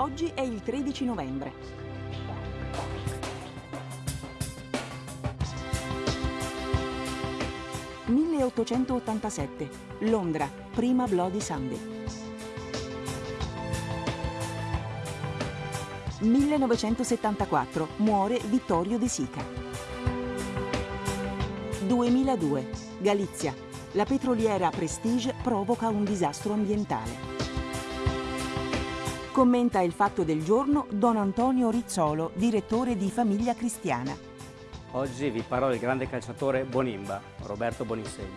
Oggi è il 13 novembre. «1887. Londra. Prima Bloody Sunday». 1974. Muore Vittorio De Sica. 2002. Galizia. La petroliera Prestige provoca un disastro ambientale. Commenta il fatto del giorno Don Antonio Rizzolo, direttore di Famiglia Cristiana. Oggi vi parlo del grande calciatore Bonimba, Roberto Boninsegni.